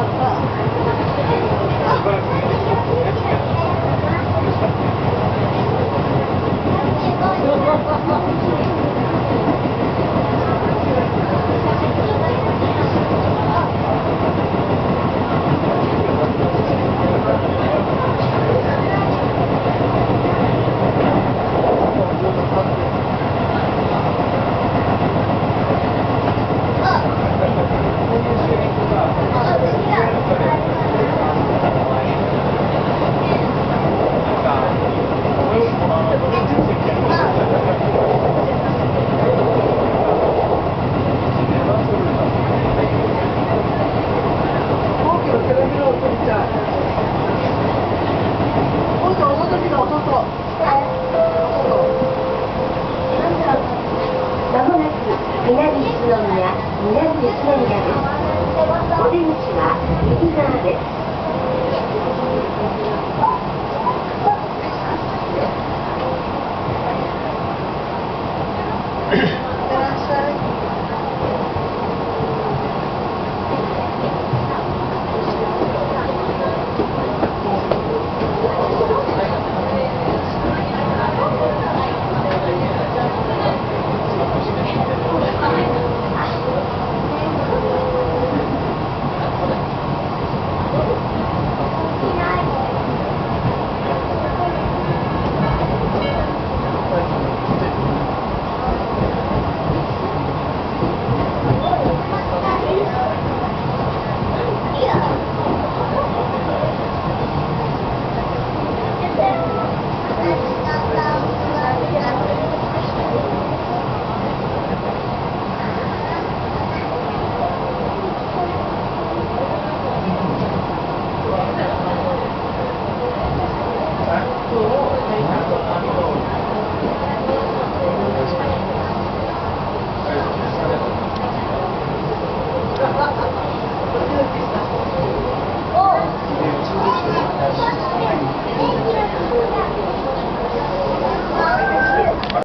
What's up? お出口は右側です Hãy subscribe cho kênh Ghiền Mì Gõ Để không bỏ lỡ những video hấp dẫn